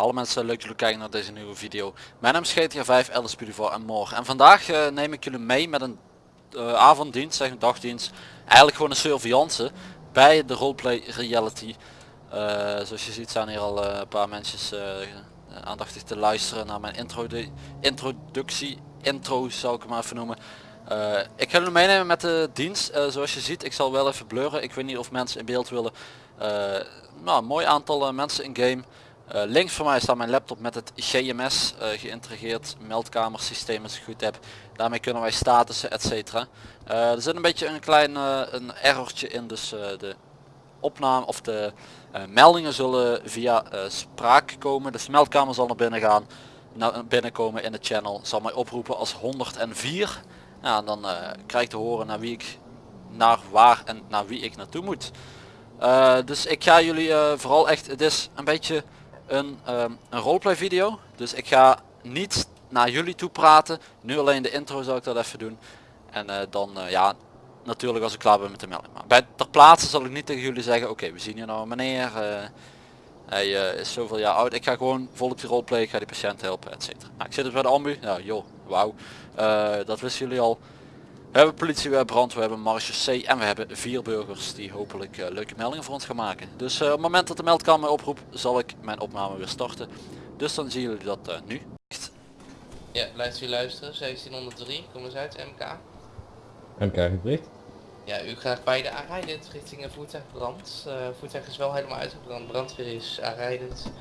Hallo mensen, leuk dat jullie kijken naar deze nieuwe video. Mijn naam is GTA 5, LS voor en morgen. En vandaag eh, neem ik jullie mee met een eh, avonddienst, zeg een dagdienst. Eigenlijk gewoon een surveillance bij de roleplay reality. Eh, zoals je ziet zijn hier al een paar mensen aandachtig te luisteren naar mijn intro introductie. Intro zou ik hem maar even noemen. Eh, ik ga jullie meenemen met de dienst. Eh, zoals je ziet, ik zal wel even blurren. Ik weet niet of mensen in beeld willen. Eh, nou, mooi aantal mensen in game. Links voor mij staat mijn laptop met het GMS geïntegreerd meldkamersysteem als ik goed heb. Daarmee kunnen wij statussen etc. er zit een beetje een klein een errortje in, dus de opname of de meldingen zullen via spraak komen. Dus de meldkamer zal naar binnen gaan, naar binnenkomen in de channel, zal mij oproepen als 104. Ja, dan eh, krijg ik te horen naar wie ik, naar waar en naar wie ik naartoe moet. Eh, dus ik ga jullie eh, vooral echt, het is een beetje een, ehm, een roleplay video. Dus ik ga niet naar jullie toe praten. Nu alleen de intro zal ik dat even doen. En dan ja, natuurlijk als ik klaar ben met de melding. Maar bij ter plaatse zal ik niet tegen jullie zeggen, oké we zien hier nou een meneer. hij is zoveel jaar oud. Ik ga gewoon volk die roleplay, ik ga die patiënt helpen, et cetera. Nou, ik zit dus bij de ambu. Ja joh, wauw. Eh, dat wisten jullie al. We hebben politie, we hebben brand, we hebben marechaussee en we hebben vier burgers die hopelijk eh, leuke meldingen voor ons gaan maken. Dus eh, op het moment dat de meldkamer mij oproept zal ik mijn opname weer starten. Dus dan zien jullie dat eh, nu. Ja, luister u luisteren, 1703, kom eens uit, MK. MK gericht. Ja, u krijgt beide aanrijdend richting een voertuigbrand. Eh voertuig is wel helemaal uitgebrand, brandweer is aanrijdend.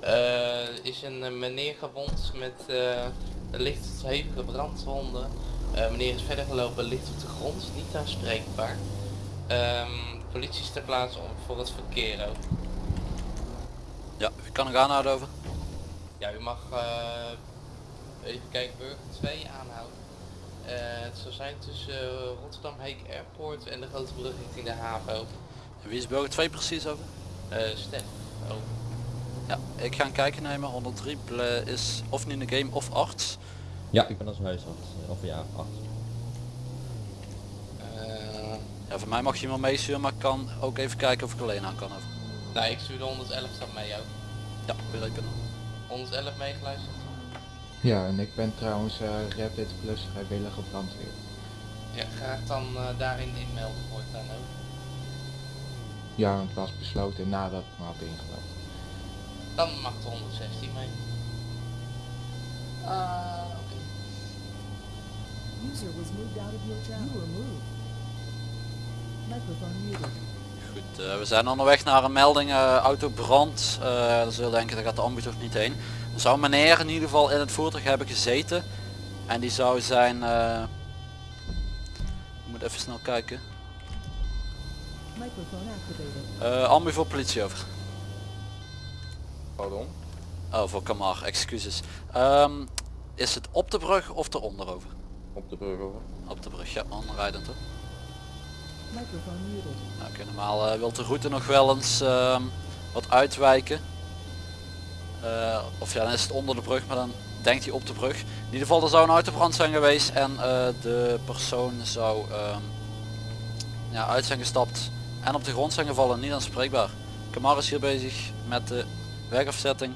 Eh is een meneer gewond met licht tot hevige brandwonden. Eh, meneer is verder gelopen, ligt op de grond, niet aanspreekbaar. Ehm politie is ter plaatse om voor het verkeer ook. Ja, ik kan nog aanhouden over. Ja, u mag eh, even kijken, burger 2 aanhouden. Eh, het zal zijn tussen Rotterdam Heek Airport en de grote brug richting de haven. En wie is burger 2 precies over? Stef, over. Ja, ik ga een kijken nemen. 103 ble- is of niet in de game of arts. Ja, ik ben als huisarts. eh, Of ja, arts. Eh, Ja, voor mij mag je iemand meesturen, maar ik kan ook even kijken of ik alleen aan kan over. nou, ik stuur de 111 stap mee ook. Ja, begrepen. 111 meegeluisterd. Ja, en ik ben trouwens eh Rapid Plus vrijwillige brandweer. Ja, graag dan eh, daarin inmelden voortaan ook. Ja, want het was besloten nadat ik me had ingelogd. Dan mag de 116 mee. Oké. User was moved out of your channel. You were moved. Microphone muted. Goed, eh, we zijn onderweg naar een melding eh autobrand. Eh dan zul je denken, daar gaat de ambu toch niet heen. Er zou meneer in ieder geval in het voertuig hebben gezeten. En die zou zijn... eh, ik moet even snel kijken. Eh ambu voor politie over. Pardon? Oh, voor Kamar, excuses. Ehm, is het op de brug of eronder over? Op de brug over. Op de brug, ja? Microphone muted. Nou, oké, normaal eh, wil de route nog wel eens ehm, wat uitwijken. Eh, of ja, dan is het onder de brug, maar dan denkt hij op de brug. In ieder geval, er zou een autobrand zijn geweest en eh, de persoon zou ehm, ja, uit zijn gestapt en op de grond zijn gevallen, niet aanspreekbaar. Kamar is hier bezig met de wegafzetting.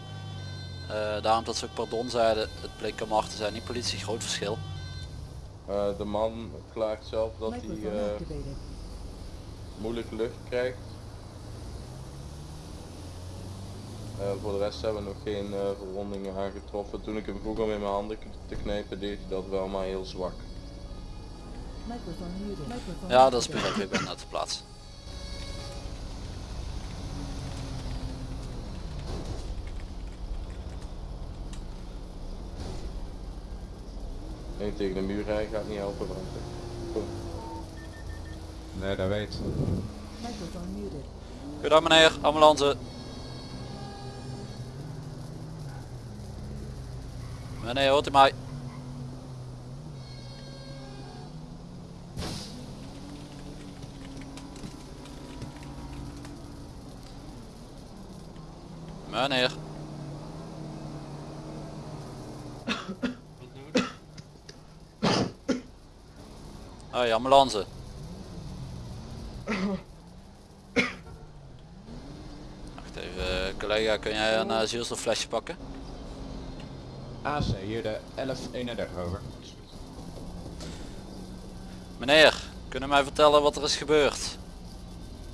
Eh, daarom dat ze ook pardon zeiden, het bleek Kamar te zijn, niet politie, groot verschil. Eh, de man klaagt zelf dat hij eh, moeilijk lucht krijgt. Voor de rest hebben we nog geen eh, verwondingen aangetroffen. Toen ik hem vroeg om in mijn handen te knijpen deed hij dat wel maar heel zwak. Ja, dat is begrepen, ik ben uit de plaats. Nee, tegen de muur rijden gaat niet helpen. Want Kom. Nee, dat weet. Goedendag meneer, ambulance. Meneer, hoort u mij? Meneer. Hoi, ambulance. Wacht even, eh, collega, kun jij een uh, zuurstofflesje pakken? AC, hier de 1131 over. Meneer, kunnen mij vertellen wat er is gebeurd?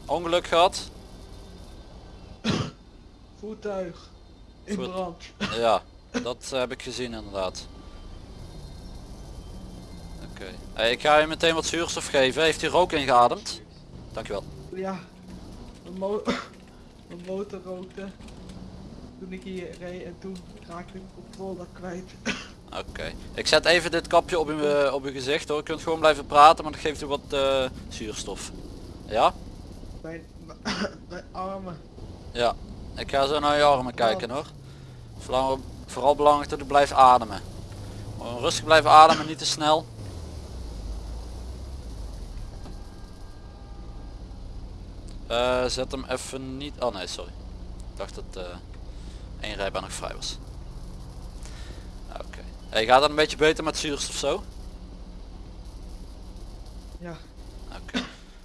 Ongeluk gehad? Voertuig. In Voert- brand. Ja, dat heb ik gezien inderdaad. Oké. Hey, ik ga je meteen wat zuurstof geven. Heeft u rook ingeademd? Dankjewel. Ja. Mijn, mo mijn motor rookte. Toen ik hier reed en toen raakte ik de controle kwijt. Oké. Ik zet even dit kapje op uw, eh, op uw gezicht hoor. Je kunt gewoon blijven praten, maar dat geeft u wat eh, zuurstof. Ja? Mijn, mijn armen. Ja. Ik ga zo naar je armen kijken hoor. Vooral, vooral belangrijk dat u blijft ademen. Gewoon rustig blijven ademen, niet te snel. Eh, zet hem even niet... Oh nee, sorry. Ik dacht dat eh één rijbaan nog vrij was. Oké. Hey, gaat het een beetje beter met zuurstof zo? Ja. Oké.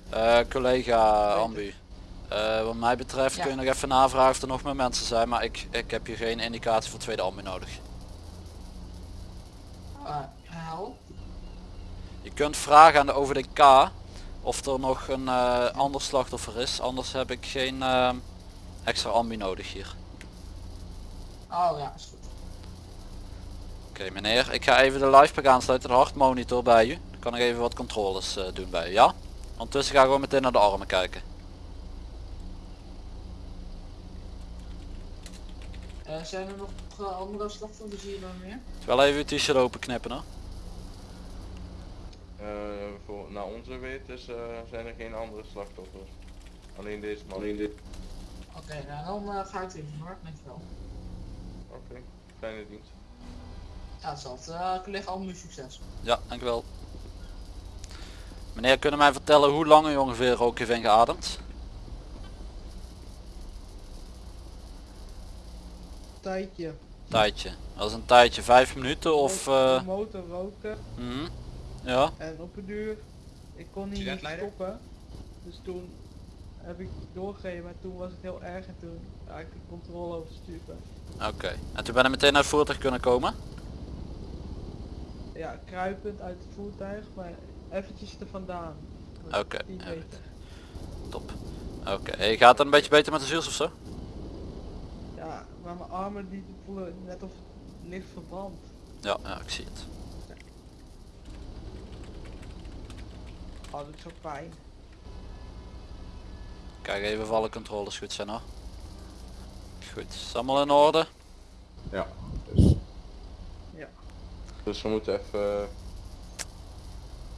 Eh, collega Ambu. Eh, wat mij betreft Ja. kun je nog even navragen of er nog meer mensen zijn, maar ik, ik heb hier geen indicatie voor tweede ambu nodig. Je kunt vragen aan de OVDK of er nog een eh, ander slachtoffer is, anders heb ik geen eh, extra ambu nodig hier. Oh ja, is goed. Oké meneer, ik ga even de livepack aansluiten, de hartmonitor bij u. Dan kan ik even wat controles eh, doen bij u, ja? Ondertussen ga ik gewoon meteen naar de armen kijken. zijn er nog andere slachtoffers hier dan meer? Wel even uw t-shirt open knippen hoor. Eh, voor, naar onze wetens eh, zijn er geen andere slachtoffers. Alleen deze man. Alleen dit. Oké, nou dan ga ik even hoor, dankjewel. Oké, fijne dienst. Ja, hetzelfde. collega Almu succes. Ja, dankjewel. Meneer, kunnen mij vertellen hoe lang u ongeveer rook heeft ingeademd? Tijdje. Tijdje. Dat is een tijdje, vijf minuten of... eh, motor roken mhm. Ja, en op een duur, ik kon niet stoppen. Dus toen heb ik doorgegeven, maar toen was het heel erg en toen raakte ik controle oversturen. oké. En toen ben je meteen naar het voertuig kunnen komen? Ja, kruipend uit het voertuig, maar eventjes er vandaan. Oké. Top. Oké, gaat het een beetje beter met de zuurstof zo? Ja, maar mijn armen die voelen net of het licht verbrand. Ja, ja, ik zie het. Oh, zo pijn. Kijk even of alle controles goed zijn hoor. Goed, is allemaal in orde? Ja. Dus Ja. Dus we moeten even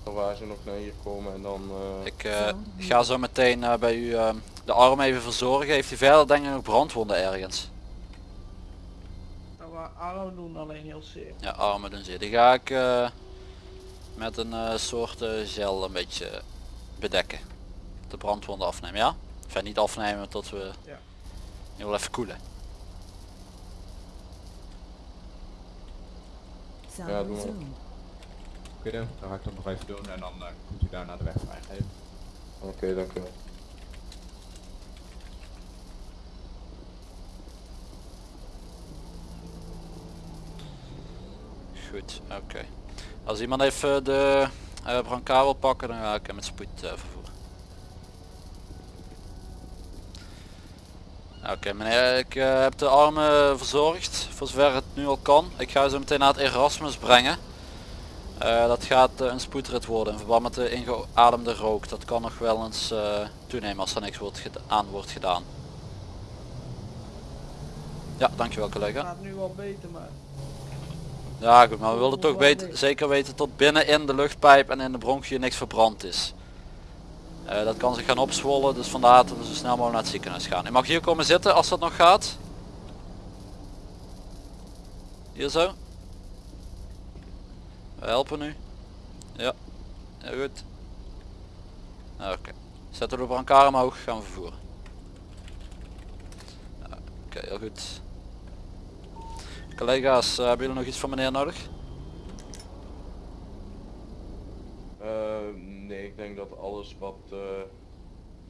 uh, waar ze nog naar hier komen en dan eh, Ik eh, ga zo meteen eh, bij u eh, de arm even verzorgen. Heeft u verder denk ik nog brandwonden ergens? Nou, armen doen alleen heel zeer. Ja, armen doen zeer. Die ga ik eh, met een eh, soort eh, gel een beetje bedekken. De brandwonden afnemen, ja? Enfin niet afnemen tot we Ja. je wil even koelen. Ja, doe maar. resumed. oké dan, dan ga ik dat nog even doen en dan eh, kunt u daarna de weg vrijgeven. Oké, dank u wel. Goed, oké. Als iemand even de eh brancard pakken, dan ga ik hem met spoed eh, vervoeren. Oké meneer, ik eh, heb de armen verzorgd, voor zover het nu al kan. Ik ga ze meteen naar het Erasmus brengen. Dat gaat een spoedrit worden in verband met de ingeademde rook. Dat kan nog wel eens toenemen als er niks wordt aan wordt gedaan. Ja, dankjewel collega. gaat nu beter, maar Ja goed, maar we wilden toch niks. zeker weten tot binnen in de luchtpijp en in de bronchiën niks verbrand is. Eh, dat kan zich gaan opzwollen, dus vandaar dat we zo snel mogelijk naar het ziekenhuis gaan. Je mag hier komen zitten als dat nog gaat. Hier zo. We helpen nu. Ja, heel goed. Oké, zetten we de brancard omhoog, gaan we vervoeren. Oké, heel goed. Collega's, eh, hebben jullie nog iets van meneer nodig? Eh, Nee, ik denk dat alles wat, eh,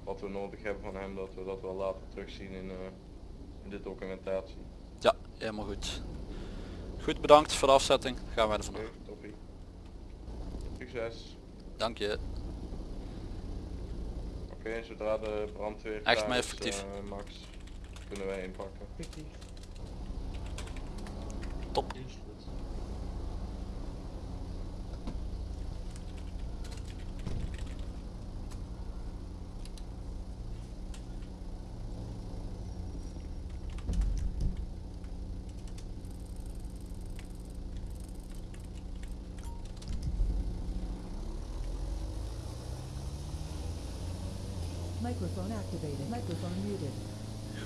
wat we nodig hebben van hem, dat we dat wel later terugzien in, eh, in de documentatie. Ja, helemaal goed. Goed, bedankt voor de afzetting. Gaan wij er Oké, vanaf. toppie. Succes. Dank je. Oké, zodra de brandweer Echt maar is, effectief. Max, kunnen wij inpakken. Microphone activated. Microphone muted.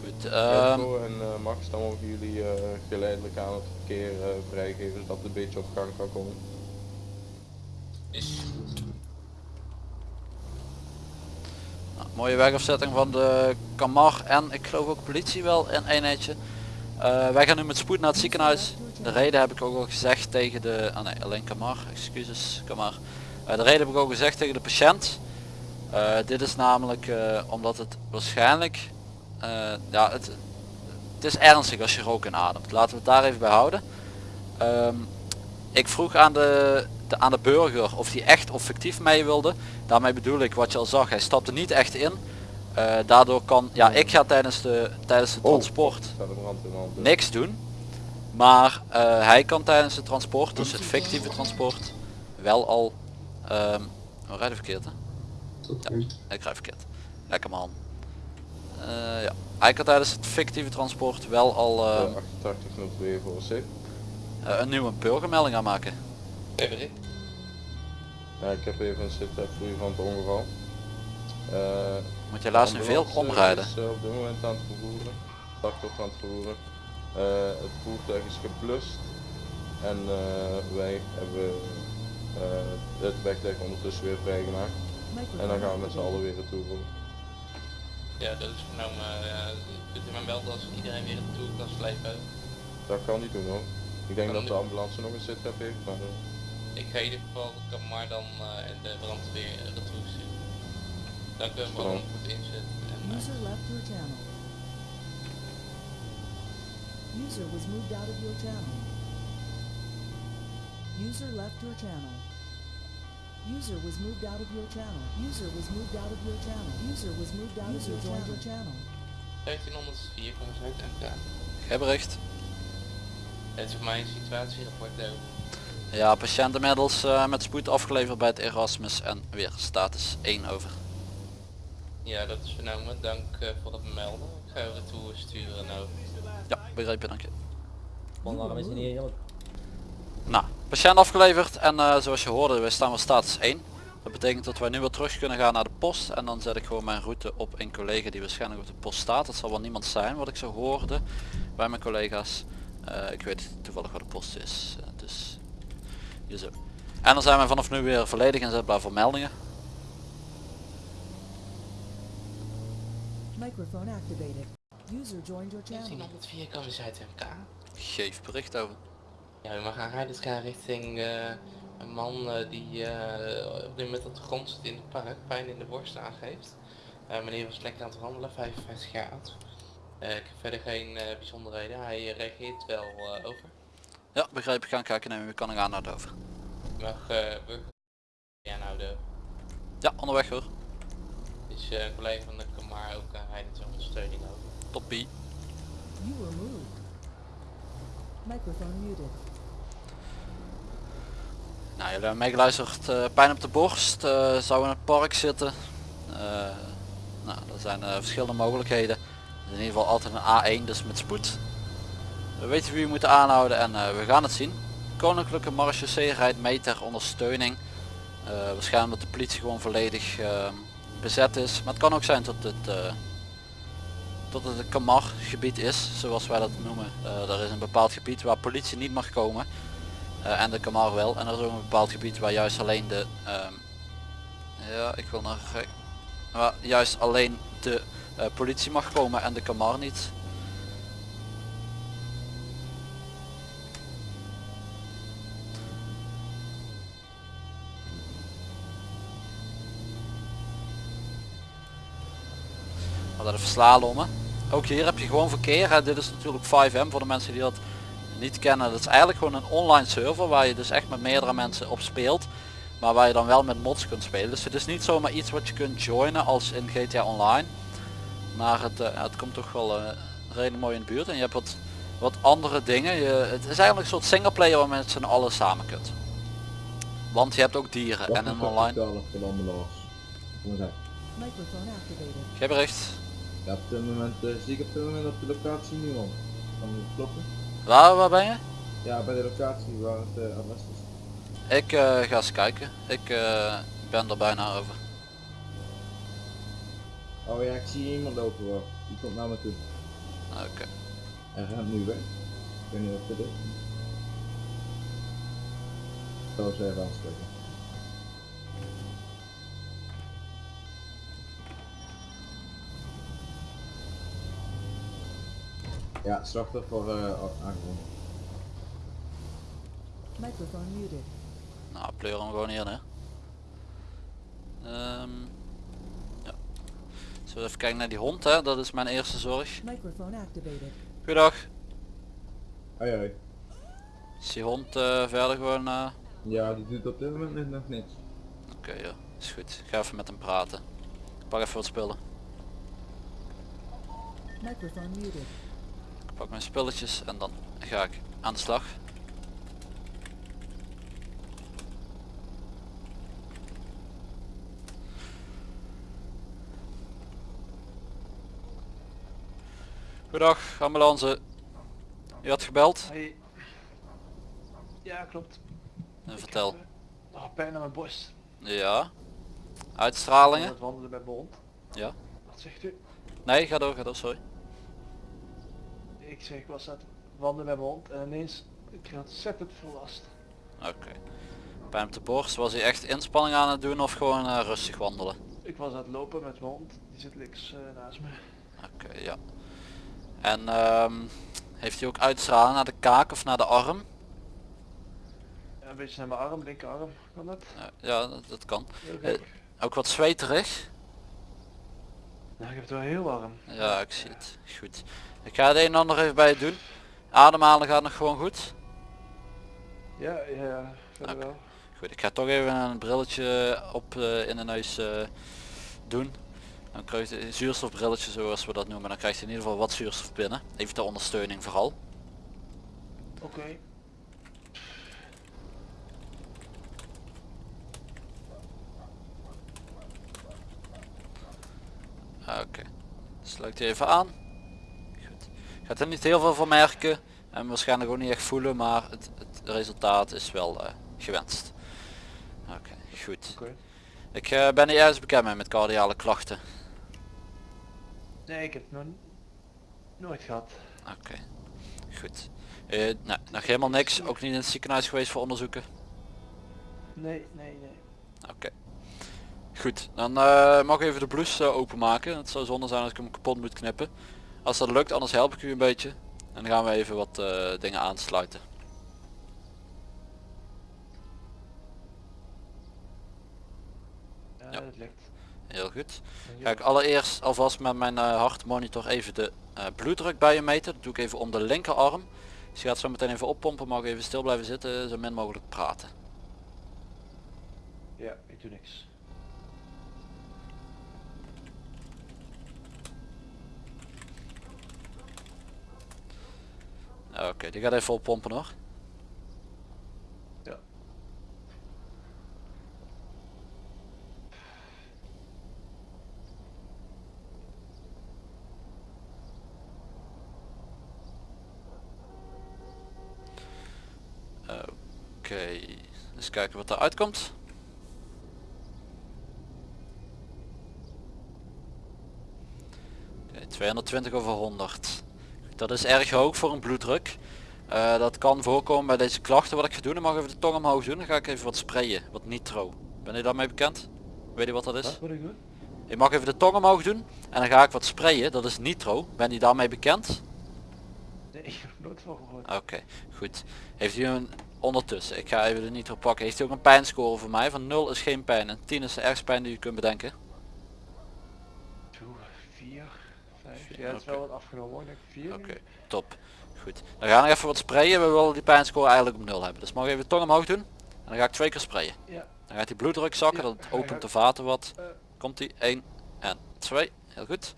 Goed. ehm, Edco en eh, Max, dan mogen jullie eh, geleidelijk aan het verkeer eh, vrijgeven, zodat het een beetje op gang kan komen. Is nou, mooie wegafzetting van de Kamar en ik geloof ook politie wel in eenheidje. Eh, wij gaan nu met spoed naar het ziekenhuis. De reden heb ik ook al gezegd tegen de... Ah nee, alleen Kamar, excuses Kamar. Eh, de reden heb ik ook gezegd tegen de patiënt. Eh, dit is namelijk eh, omdat het waarschijnlijk... eh, ja, het, het is ernstig als je rook inademt. Laten we het daar even bij houden. Ehm, ik vroeg aan de, de, aan de burger of hij echt of fictief mee wilde. Daarmee bedoel ik wat je al zag, hij stapte niet echt in. Eh, daardoor kan, ja ik ga tijdens de, tijdens het Oh. transport hand. niks doen. Maar eh, hij kan tijdens het transport, dus het fictieve transport, wel al... ehm we rijden verkeerd hè? Ja, ik rijd verkeerd. Lekker man. Eh, ja. Hij kan tijdens het fictieve transport wel al Uh, ehm, 8802 voor C. eh, een nieuwe burgermelding aanmaken. Ja, ik heb even een zit voor van het ongeval. Eh, Moet je helaas nu veel omrijden. Is, eh, op dit moment aan het vervoeren. Slachtoffer aan het vervoeren. Eh, het voertuig is geblust. En eh, wij hebben eh, het wegdek ondertussen weer vrijgemaakt. En dan gaan we met z'n allen weer naartoe. Ja, dat is vernomen. ja, kunt u mij melden als iedereen weer naartoe kan slepen? Dat kan niet doen hoor. Ik denk Kan dat de ambulance nog een zitrep heeft, maar eh, Ik ga in ieder geval de Kamar dan eh, en de brandweer retour sturen. Dank u wel Waarom? voor het inzetten. En, eh, User left your channel. User was moved out of your channel. User left your channel. User was moved out of your channel. User was moved out of your channel. User was moved out of your your channel. 1704 komt uit MK. Geen bericht. Het is voor mij een situatierapport over. Ja, patiënt inmiddels eh, met spoed afgeleverd bij het Erasmus en weer status 1 over. Ja, dat is vernomen. Dank eh, voor het melden. Ik ga u retour sturen nou. Ja, begrepen, dank je. You were moved. Nou, patiënt afgeleverd en eh, zoals je hoorde, wij staan weer status 1. Dat betekent dat wij nu weer terug kunnen gaan naar de post en dan zet ik gewoon mijn route op een collega die waarschijnlijk op de post staat. Dat zal wel niemand zijn wat ik zo hoorde bij mijn collega's. Eh, ik weet toevallig waar de post is, eh, dus hier zo. En dan zijn we vanaf nu weer volledig inzetbaar voor meldingen. Microphone activated. User joined your channel. 1704 komen ze uit MK. Geef bericht over. Ja, we gaan rijden. Gaat richting eh, een man eh, die eh, op dit moment op de grond zit in het park, pijn in de borst aangeeft. Eh, meneer was lekker aan het wandelen, 55 jaar oud. Eh, ik heb verder geen eh, bijzonderheden. Hij reageert wel eh, over. Ja, begrepen, ik ga kijken nemen, we kan ik aan naar over. Mag eh burger... Ja nou, de Ja, onderweg hoor. is eh, een collega van de Kamar ook uh, rijden ter ondersteuning over. Toppie. You were moved. Microphone muted. Nou, jullie hebben meegeluisterd. eh, pijn op de borst. eh, zou in het park zitten. Eh, nou, er zijn verschillende mogelijkheden. In ieder geval altijd een A1, dus met spoed. We weten wie we moeten aanhouden en we gaan het zien. Koninklijke Marechaussee rijdt mee ter ondersteuning. Waarschijnlijk omdat de politie gewoon volledig eh, bezet is. Maar het kan ook zijn dat het, dat het een Kamar gebied is, zoals wij dat noemen. Er is een bepaald gebied waar politie niet mag komen. Eh, en de Kamar wel. En er is ook een bepaald gebied waar juist alleen de... Ehm, ja, ik wil naar... Waar juist alleen de eh, politie mag komen en de Kamar niet. We hadden verslalommen. Ook hier heb je gewoon verkeer. Hè. Dit is natuurlijk 5M voor de mensen die dat niet kennen. Dat is eigenlijk gewoon een online server waar je dus echt met meerdere mensen op speelt. Maar waar je dan wel met mods kunt spelen. Dus het is niet zomaar iets wat je kunt joinen als in GTA Online. Maar het, eh, het komt toch wel eh, redelijk mooi in de buurt. En je hebt wat, wat andere dingen. Je, het is eigenlijk een soort singleplayer waar je met z'n allen samen kunt. Want je hebt ook dieren en een online. Geen bericht. Ja, op dit moment eh, zie ik op dit moment op de locatie niemand. Kan het kloppen? Waar, waar ben je? Ja, bij de locatie waar het eh, adres is. Ik eh, ga eens kijken. Ik eh, ben er bijna over. Oh ja, ik zie iemand lopen hoor. Die komt naar me toe. Oké. Hij rent nu weg. Ik weet niet wat dit is. Ik zal eens even aanspreken. Ja, slachtoffer uh, aangevonden. Microphone muted. Nou, pleur hem gewoon in hè. Ehm, ja. Zullen we even kijken naar die hond hè, dat is mijn eerste zorg. Microphone activated. Goedendag. Hoi hoi. Is die hond eh, verder gewoon... eh, Ja, die doet op dit moment net nog niks. Oké ja, is goed. Ik ga even met hem praten. Ik pak even wat spullen. Microphone muted. Ik pak mijn spulletjes en dan ga ik aan de slag. Goedendag, ambulance. U had gebeld? Hey. Ja, klopt. En vertel. Ik heb, nog pijn aan mijn borst. Ja. Ik Uitstralingen? het wandelen met mijn hond. Ja. Wat zegt u? Nee, ga door, ga door, sorry. Ik zeg, ik was aan het wandelen met mijn hond en ineens ik had ontzettend veel last. Oké. Pijn op de borst, was hij echt inspanning aan het doen of gewoon eh, rustig wandelen? Ik was aan het lopen met mijn hond, die zit links eh, naast me. Oké, ja. En ehm, heeft hij ook uitstraling naar de kaak of naar de arm? Ja, een beetje naar mijn arm, linkerarm, kan dat? Ja, dat, kan. Eh. Ook wat zweterig? Nou, ik heb het wel heel warm. Ja, ik zie het. Goed. Ik ga het een en ander even bij je doen. Ademhalen gaat nog gewoon goed? Ja, ja, Oké. wel. Goed, ik ga toch even een brilletje op eh, in de neus eh, doen. Dan krijg je een zuurstofbrilletje zoals we dat noemen. Dan krijg je in ieder geval wat zuurstof binnen. Even ter ondersteuning vooral. Oké. Oké. Sluit die even aan. Goed. Gaat er niet heel veel van merken. En waarschijnlijk ook niet echt voelen. Maar het, het resultaat is wel eh, gewenst. Oké, goed. Oké. Ik eh, ben niet ergens bekend mee met cardiale klachten. Nee, ik heb het nog nooit gehad. Oké, goed. Eh, nee, nog helemaal niks. Ook niet in het ziekenhuis geweest voor onderzoeken. Nee, nee, nee. Oké. Goed, dan eh, mag ik even de blouse eh, openmaken. Het zou zonde zijn als ik hem kapot moet knippen. Als dat lukt, anders help ik u een beetje. En dan gaan we even wat eh, dingen aansluiten. Ja, dat lukt. Heel goed. Ga ik allereerst alvast met mijn hartmonitor even de bloeddruk bij je meten. Dat doe ik even om de linkerarm. Dus je gaat zo meteen even oppompen, mag even stil blijven zitten, zo min mogelijk praten. Ja, ik doe niks. Oké, die gaat even oppompen hoor. Ja. Oké, eens kijken wat eruit komt. Oké, 220 over 100. Dat is erg hoog voor een bloeddruk. Eh, dat kan voorkomen bij deze klachten. Wat ik ga doen, dan mag ik even de tong omhoog doen. Dan ga ik even wat sprayen, wat nitro. Ben je daarmee bekend? Weet je wat dat is? Wat moet ik doen? Je mag even de tong omhoog doen en dan ga ik wat sprayen. Dat is nitro. Ben je daarmee bekend? Nee, ik heb nooit van gehoord. Oké, goed. Heeft u een ondertussen, ik ga even de nitro pakken. Heeft u ook een pijnscore voor mij? Van 0 is geen pijn en 10 is de ergste pijn die u kunt bedenken. Toe, vier, vijf. Vier, ja, het is wel wat afgenomen hoor. Ik denk vier. Oké, top. Goed. Dan gaan we even wat sprayen. We willen die pijnscore eigenlijk op nul hebben. Dus mag even de tong omhoog doen. En dan ga ik twee keer sprayen. Ja. Dan gaat die bloeddruk zakken. Ja, je opent de vaten wat. Eh. Komt die 1 en 2. Heel goed.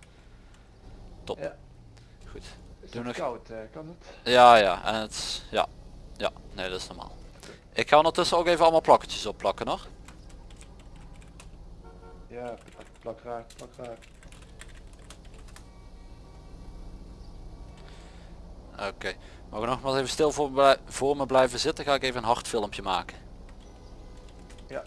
Top. Ja. Goed. Is Doe het nog- koud, eh, kan het? Ja, ja. En het... Ja. Ja. Nee, dat is normaal. Ik ga ondertussen ook even allemaal plakketjes opplakken nog. Ja, plak, plak raak, plak raak. Oké. Mogen we nog maar even stil voor, voor me blijven zitten. Ga ik even een hard filmpje maken. Ja.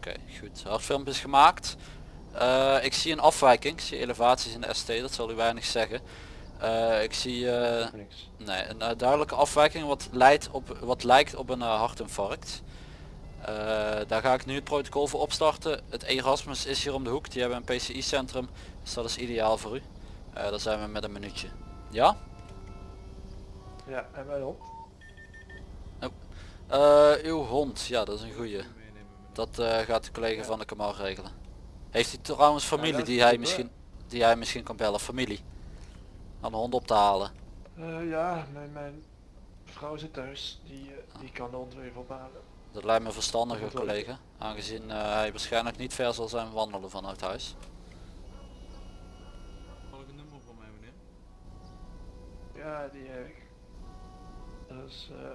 Oké, goed. Hardfilmpje is gemaakt. Eh, ik zie een afwijking. Ik zie elevaties in de ST, dat zal u weinig zeggen. Eh, ik zie eh, Niks. nee, een duidelijke afwijking wat, leidt op, wat lijkt op een hartinfarct. Eh, daar ga ik nu het protocol voor opstarten. Het Erasmus is hier om de hoek. Die hebben een PCI centrum. Dus dat is ideaal voor u. Eh daar zijn we met een minuutje. Ja? Ja, en mijn hond? Eh, uw hond. Ja, dat is een goeie. Dat eh, gaat de collega van de Kamal regelen. Heeft hij trouwens familie die hij misschien die hij misschien kan bellen? Familie. Om de hond op te halen. Eh, ja, mijn, mijn vrouw zit thuis. Die, eh, die kan de hond weer even ophalen. Dat lijkt me verstandiger Dat wordt wel collega. Aangezien eh, hij waarschijnlijk niet ver zal zijn wandelen vanuit huis. Mag ik een nummer van mij meneer? Ja, die heb ik. Dat is, eh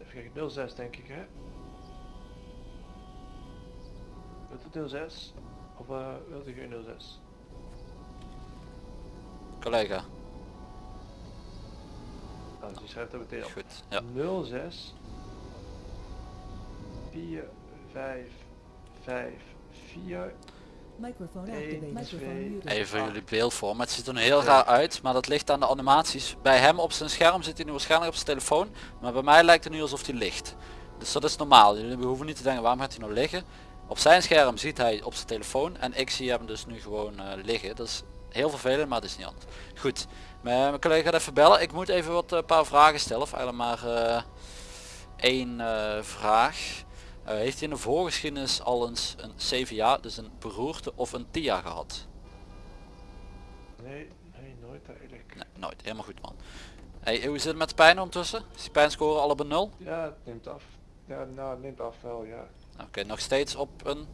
even kijken, 06 denk ik hè? Wilt u 06? Of eh wilt u geen 06? Collega. Nou, dus die schrijft dat meteen op. Goed. Ja. 06 4 5 5 4 Microphone Eén, activated. Microphone twee, muted. Even voor jullie beeldvorm. Het ziet er nu heel raar uit, maar dat ligt aan de animaties. Bij hem op zijn scherm zit hij nu waarschijnlijk op zijn telefoon, maar bij mij lijkt het nu alsof hij ligt. Dus dat is normaal. Jullie hoeven niet te denken waarom gaat hij nou liggen. Op zijn scherm ziet hij op zijn telefoon en ik zie hem dus nu gewoon eh, liggen. Dat is heel vervelend, maar dat is niet anders. Goed, mijn, collega gaat even bellen. Ik moet even wat eh, paar vragen stellen. Of eigenlijk maar eh, één vraag. Heeft hij in de voorgeschiedenis al eens een CVA, dus een beroerte of een TIA gehad? Nee, nee, nooit eigenlijk. Nee, nooit. Helemaal goed man. Hey, hoe zit het met de pijn ondertussen? Is die pijnscore al op een 0? Ja, het neemt af. Ja, nou, het neemt af wel, ja. Oké, nog steeds op een...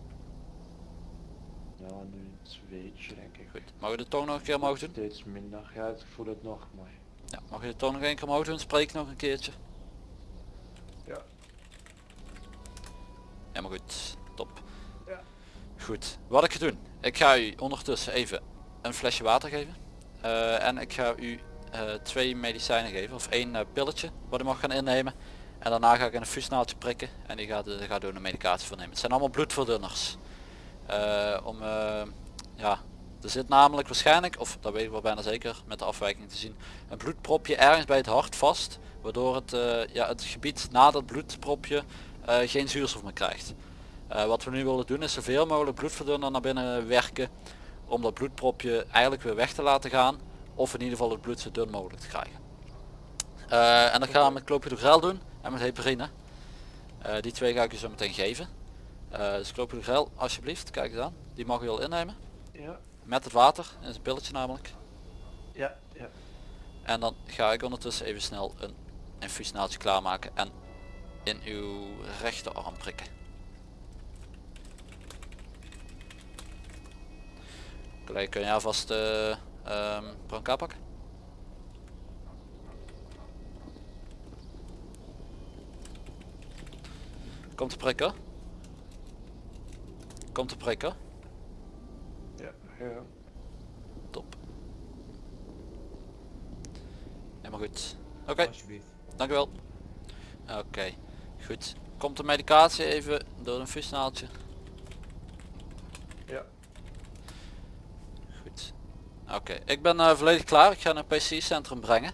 Nou, nu een zweetje denk ik. Goed. Mag je de toon nog een keer omhoog doen? Steeds minder. Ja, ik voel het nog, maar... Ja, mag je de toon nog een keer omhoog doen? Spreek nog een keertje. Ja. Helemaal goed. Top. Ja. Goed. Wat ik ga doen. Ik ga u ondertussen even een flesje water geven. Eh, en ik ga u eh, twee medicijnen geven. Of één eh, pilletje wat u mag gaan innemen. En daarna ga ik een fusnaaltje prikken. En die gaat, gaat door een medicatie voor nemen. Het zijn allemaal bloedverdunners. Eh, om, eh, ja, er zit namelijk waarschijnlijk, of dat weet ik wel bijna zeker met de afwijking te zien, een bloedpropje ergens bij het hart vast. Waardoor het, eh, ja, het gebied na dat bloedpropje geen zuurstof meer krijgt. Wat we nu willen doen is zoveel mogelijk bloedverdunner naar binnen werken. Om dat bloedpropje eigenlijk weer weg te laten gaan. Of in ieder geval het bloed zo dun mogelijk te krijgen. En dat gaan we met clopidogrel doen en met heparine. Eh, die twee ga ik u zo meteen geven. Eh dus clopidogrel alsjeblieft, kijk eens aan. Die mag u al innemen. Ja, Met het water, is een pilletje namelijk. ja, ja. En dan ga ik ondertussen even snel een infuusnaaltje klaarmaken en in uw rechterarm prikken. Collega, kun je alvast de uh, brancard pakken? Komt de prikken? Komt de prikken? Ja, ja. Top. Helemaal goed. Oké, Alsjeblieft. dankjewel. Oké, goed. Komt de medicatie even door een fusnaaltje? Ja. Goed. Oké, ik ben eh, volledig klaar. Ik ga naar PC centrum brengen.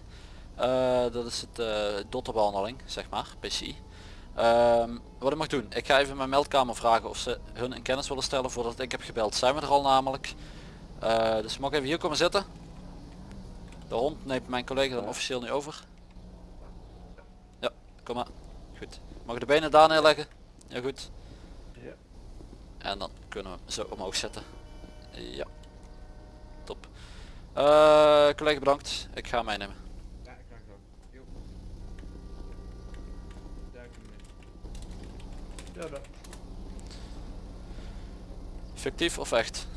Eh, dat is het uh, dotterbehandeling, zeg maar, PCI. Ehm, wat ik mag doen, ik ga even mijn meldkamer vragen of ze hun in kennis willen stellen voordat ik heb gebeld. Zijn we er al namelijk. Eh, dus mag ik even hier komen zitten. De hond neemt mijn collega dan officieel nu over. Ja, kom maar. Goed. Mag ik de benen daar neerleggen? Ja goed. Ja. En dan kunnen we zo omhoog zetten. Ja. Top. Eh, collega bedankt. Ik ga meenemen. Ja, ik krijg het ook. Jo. Duik hem dan. Fictief of echt?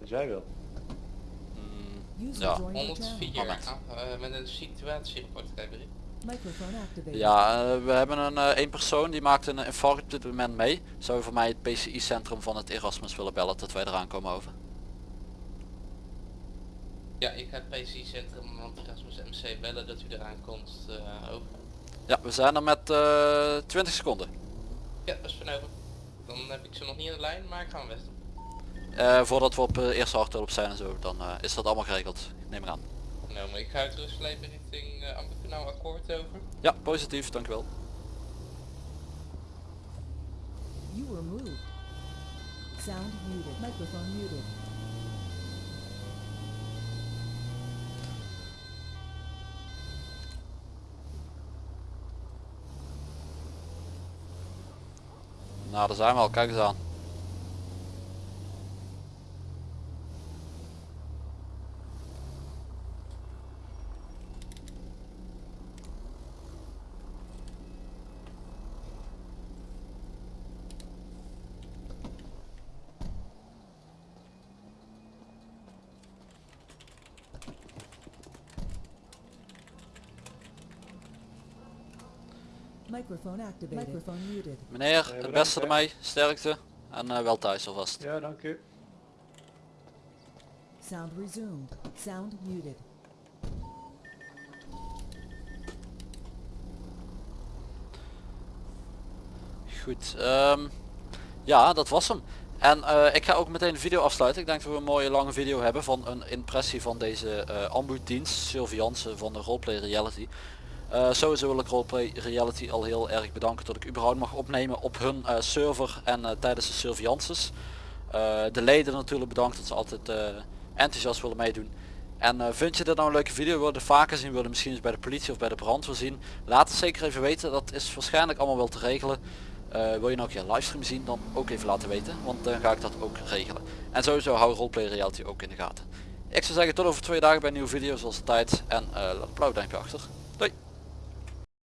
Als jij wil. Mm, Ja. joined your channel. 104 Moment. ah, eh, met een situatierapport activated. Ja, eh, we hebben een eh, één persoon die maakt een infarct op dit moment mee. Zou je voor mij het PCI centrum van het Erasmus willen bellen dat wij eraan komen over? Ja, ik ga het PCI Centrum van Erasmus MC bellen dat u eraan komt eh, over. Ja, we zijn er met eh 20 seconden. Ja, dat is van over. Dan heb ik ze nog niet in de lijn, maar ik ga hem best doen. Eh, voordat we op eh, eerste harthulp zijn en zo, dan eh, is dat allemaal geregeld. Neem ik aan. Nou, maar ik ga het terugleven richting uh, akkoord over. Ja, positief, dankjewel. You were moved. Sound muted. Microphone muted. Nou, daar zijn we al, kijk eens aan. Microphone activated. Microphone muted. Meneer, het beste ermee, sterkte en eh, wel thuis alvast. Ja, dank u. Sound resumed. Sound muted. Goed, ehm, ja dat was hem. En eh, ik ga ook meteen de video afsluiten. Ik denk dat we een mooie lange video hebben van een impressie van deze eh ambu-dienst, Sylvie Jansen van de Roleplay Reality. Eh, sowieso wil ik Roleplay Reality al heel erg bedanken dat ik überhaupt mag opnemen op hun eh, server en eh, tijdens de surveillances. De leden natuurlijk bedankt dat ze altijd enthousiast willen meedoen. En vind je dit nou een leuke video, wil je vaker zien, wil je misschien eens bij de politie of bij de brandweer zien. Laat het zeker even weten, dat is waarschijnlijk allemaal wel te regelen. Wil je nou een keer livestream zien, dan ook even laten weten, want dan ga ik dat ook regelen. En sowieso hou Roleplay Reality ook in de gaten. Ik zou zeggen tot over twee dagen bij een nieuwe video zoals altijd en laat een blauw duimpje achter.